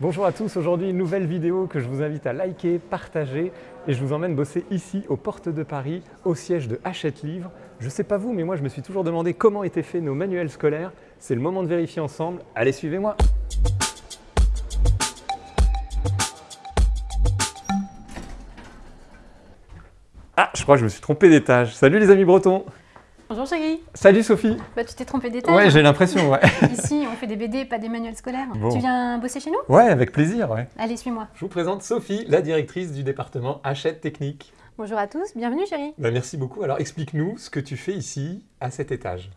Bonjour à tous, aujourd'hui une nouvelle vidéo que je vous invite à liker, partager et je vous emmène bosser ici aux portes de Paris, au siège de Hachette Livre. Je sais pas vous, mais moi je me suis toujours demandé comment étaient faits nos manuels scolaires. C'est le moment de vérifier ensemble. Allez, suivez-moi Ah, je crois que je me suis trompé d'étage. Salut les amis bretons Bonjour chérie Salut Sophie Bah tu t'es trompé d'étage Ouais, j'ai l'impression, ouais. Ici, on fait des BD, pas des manuels scolaires. Bon. Tu viens bosser chez nous? Ouais, avec plaisir, ouais. Allez, suis-moi. Je vous présente Sophie, la directrice du département Hachette Technique. Bonjour à tous, bienvenue chérie. Bah, merci beaucoup. Alors explique-nous ce que tu fais ici, à cet étage.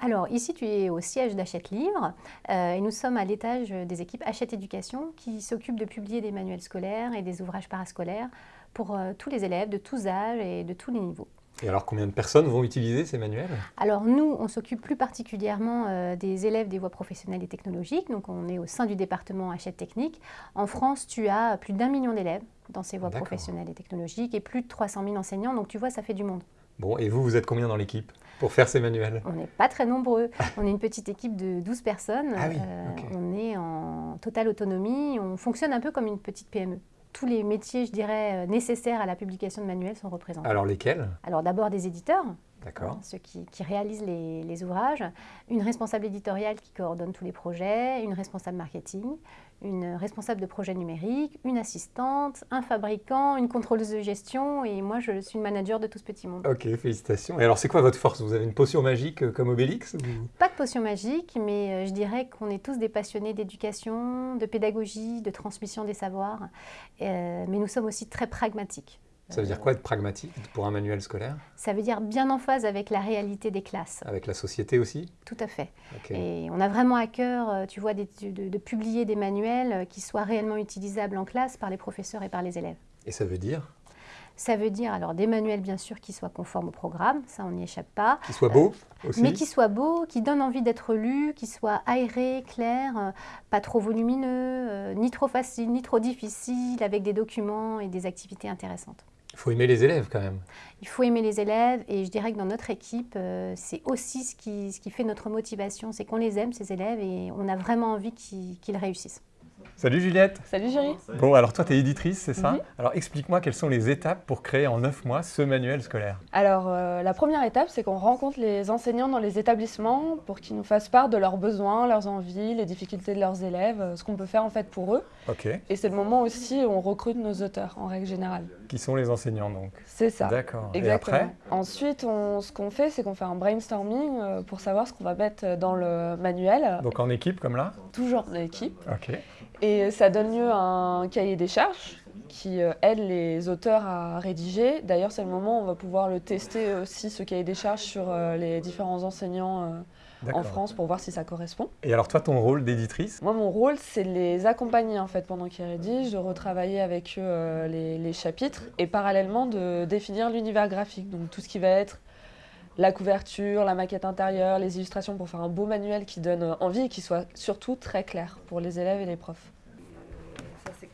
Alors ici, tu es au siège d'Hachette Livre euh, et nous sommes à l'étage des équipes Hachette Éducation qui s'occupent de publier des manuels scolaires et des ouvrages parascolaires pour euh, tous les élèves de tous âges et de tous les niveaux. Et alors combien de personnes vont utiliser ces manuels? Alors nous, on s'occupe plus particulièrement euh, des élèves des voies professionnelles et technologiques, donc on est au sein du département Hachette Technique. En France, tu as plus d'un million d'élèves dans ces voies professionnelles et technologiques et plus de 300 000 enseignants, donc tu vois, ça fait du monde. Bon, et vous, vous êtes combien dans l'équipe pour faire ces manuels? On n'est pas très nombreux, on est une petite équipe de 12 personnes, Ah oui, Euh, on est en totale autonomie, on fonctionne un peu comme une petite PME. Tous les métiers, je dirais, euh, nécessaires à la publication de manuels sont représentés. Alors lesquels? Alors d'abord des éditeurs, D'accord. ceux qui, qui réalisent les, les ouvrages, une responsable éditoriale qui coordonne tous les projets, une responsable marketing, une responsable de projet numérique, une assistante, un fabricant, une contrôleuse de gestion et moi je suis le manager de tout ce petit monde. Ok, félicitations. Et alors c'est quoi votre force? Vous avez une potion magique euh, comme Obélix ou- Pas de potion magique, mais euh, je dirais qu'on est tous des passionnés d'éducation, de pédagogie, de transmission des savoirs, Euh, mais nous sommes aussi très pragmatiques. Ça veut dire quoi être pragmatique pour un manuel scolaire? Ça veut dire bien en phase avec la réalité des classes, Avec la société aussi? Tout à fait. Et on a vraiment à cœur, euh, tu vois, de, de publier des manuels euh, qui soient réellement utilisables en classe par les professeurs et par les élèves. Et ça veut dire? Ça veut dire alors des manuels bien sûr qui soient conformes au programme, ça on n'y échappe pas, qu'il soit beau aussi. mais qui soient beaux, qui donnent envie d'être lus, qui soient aérés, clairs, euh, pas trop volumineux, euh, ni trop faciles, ni trop difficiles, avec des documents et des activités intéressantes. Il faut aimer les élèves quand même. Il faut aimer les élèves et je dirais que dans notre équipe, euh, c'est aussi ce qui, fait notre motivation, c'est qu'on les aime, ces élèves, et on a vraiment envie qu'ils réussissent. Salut Juliette Salut Jury. Bon, alors toi tu es éditrice, c'est ça Mhm. Alors explique-moi quelles sont les étapes pour créer en 9 mois ce manuel scolaire. Alors euh, la première étape, c'est qu'on rencontre les enseignants dans les établissements pour qu'ils nous fassent part de leurs besoins, leurs envies, les difficultés de leurs élèves, euh, ce qu'on peut faire en fait pour eux. Ok. Et c'est le moment aussi où on recrute nos auteurs en règle générale. Qui sont les enseignants donc C'est ça. D'accord. Et après Ensuite, on- ce qu'on fait, c'est qu'on fait un brainstorming euh, pour savoir ce qu'on va mettre dans le manuel, Donc en équipe comme là toujours en équipe. Ok. Et ça donne lieu à un cahier des charges qui euh, aide les auteurs à rédiger. D'ailleurs, c'est le moment où on va pouvoir le tester aussi, ce cahier des charges, sur euh, les différents enseignants euh, en. France pour voir si ça correspond. Et alors toi ton rôle d'éditrice? Moi, mon rôle, c'est de les accompagner en fait pendant qu'ils rédigent, de retravailler avec eux les, les chapitres et parallèlement de définir l'univers graphique. Donc tout ce qui va être la couverture, la maquette intérieure, les illustrations pour faire un beau manuel qui donne envie et qui soit surtout très clair pour les élèves et les profs.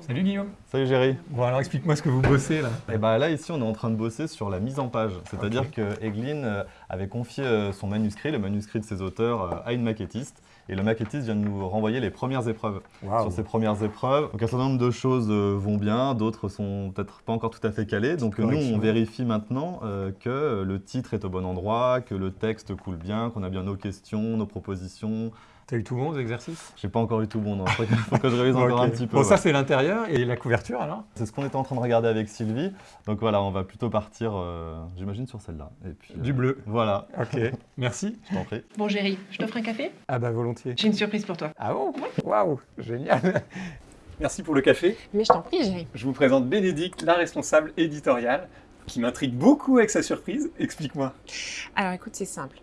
Salut Guillaume Salut Géry. Bon alors explique-moi ce que vous bossez là. Et ben là ici on est en train de bosser sur la mise en page, c'est-à-dire Ok. que Eglin euh, avait confié euh, son manuscrit, le manuscrit de ses auteurs, euh, à une maquettiste. Et le maquettiste vient de nous renvoyer les premières épreuves. Sur ces premières épreuves, donc un certain nombre de choses vont bien, d'autres sont peut-être pas encore tout à fait calées. Donc nous on vérifie maintenant euh, que le titre est au bon endroit, que le texte coule bien, qu'on a bien nos questions, nos propositions. T'as eu tout bon aux exercices J'ai pas encore eu tout bon, non. Il faut que je révise encore un petit peu. Bon ouais. ça c'est l'intérieur et la couverture alors C'est ce qu'on était en train de regarder avec Sylvie. Donc voilà, on va plutôt partir, euh, j'imagine, sur celle-là. Et puis, euh, Du bleu. Voilà, Ok. Merci. je t'en prie. Bon Géry, je t'offre un café? Ah bah volontiers. J'ai une surprise pour toi. Ah bon Waouh Génial Merci pour le café. Mais je t'en prie Géry. Je vous présente Bénédicte, la responsable éditoriale, qui m'intrigue beaucoup avec sa surprise. Explique-moi. Alors écoute, c'est simple.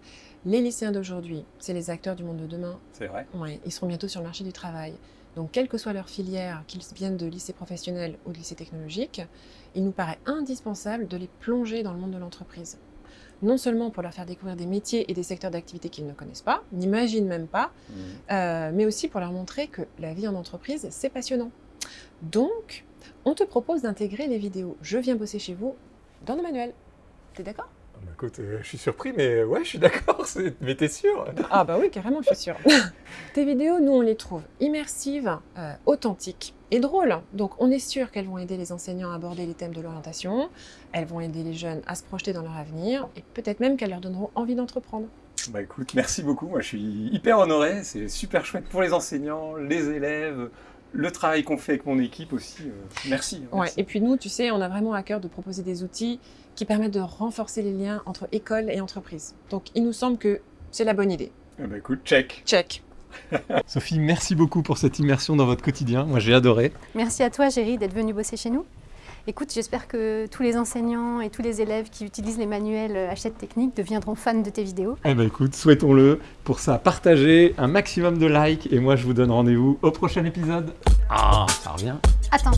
Les lycéens d'aujourd'hui, c'est les acteurs du monde de demain. C'est vrai. Ouais, ils seront bientôt sur le marché du travail. Donc quelle que soit leur filière, qu'ils viennent de lycée professionnel ou de lycée technologique, il nous paraît indispensable de les plonger dans le monde de l'entreprise. Non seulement pour leur faire découvrir des métiers et des secteurs d'activité qu'ils ne connaissent pas, n'imaginent même pas, euh, mais aussi pour leur montrer que la vie en entreprise, c'est passionnant. Donc, on te propose d'intégrer les vidéos « Je viens bosser chez vous » dans nos manuels. T'es d'accord? Bah, écoute, euh, je suis surpris, mais ouais, je suis d'accord. Mais t'es sûr? Ah bah oui, carrément, je suis sûre. Tes vidéos, nous, on les trouve immersives, euh, authentiques et drôles. Donc, on est sûr qu'elles vont aider les enseignants à aborder les thèmes de l'orientation. Elles vont aider les jeunes à se projeter dans leur avenir et peut-être même qu'elles leur donneront envie d'entreprendre. Bah écoute, merci beaucoup. Moi, je suis hyper honoré. C'est super chouette pour les enseignants, les élèves, le travail qu'on fait avec mon équipe aussi. euh, merci. Ouais, merci. et puis nous, tu sais, on a vraiment à cœur de proposer des outils qui permettent de renforcer les liens entre école et entreprise. Donc, il nous semble que c'est la bonne idée. Eh bah écoute, check. Check. Sophie, merci beaucoup pour cette immersion dans votre quotidien. Moi, j'ai adoré. Merci à toi, Géry, d'être venu bosser chez nous. Écoute, j'espère que tous les enseignants et tous les élèves qui utilisent les manuels Hachette Technique deviendront fans de tes vidéos. Eh ben écoute, souhaitons-le. Pour ça, partagez un maximum de likes et moi je vous donne rendez-vous au prochain épisode. Ah, ça revient. Attends,